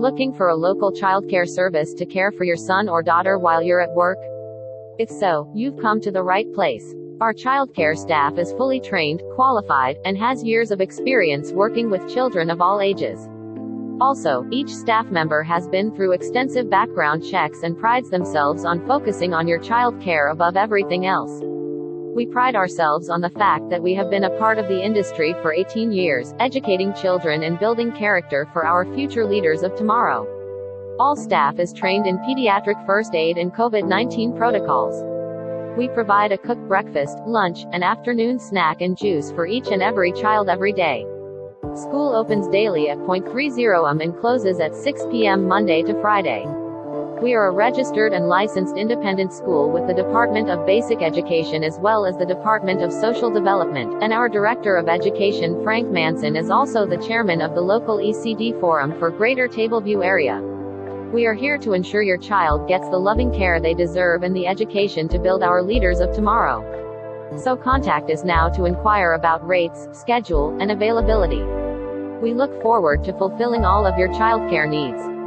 Looking for a local childcare service to care for your son or daughter while you're at work? If so, you've come to the right place. Our childcare staff is fully trained, qualified, and has years of experience working with children of all ages. Also, each staff member has been through extensive background checks and prides themselves on focusing on your child care above everything else. We pride ourselves on the fact that we have been a part of the industry for 18 years, educating children and building character for our future leaders of tomorrow. All staff is trained in pediatric first aid and COVID 19 protocols. We provide a cooked breakfast, lunch, and afternoon snack and juice for each and every child every day. School opens daily at 0.30 am and closes at 6 p.m. Monday to Friday. We are a registered and licensed independent school with the Department of Basic Education as well as the Department of Social Development, and our Director of Education Frank Manson is also the chairman of the local ECD Forum for Greater Tableview area. We are here to ensure your child gets the loving care they deserve and the education to build our leaders of tomorrow. So contact us now to inquire about rates, schedule, and availability. We look forward to fulfilling all of your childcare needs.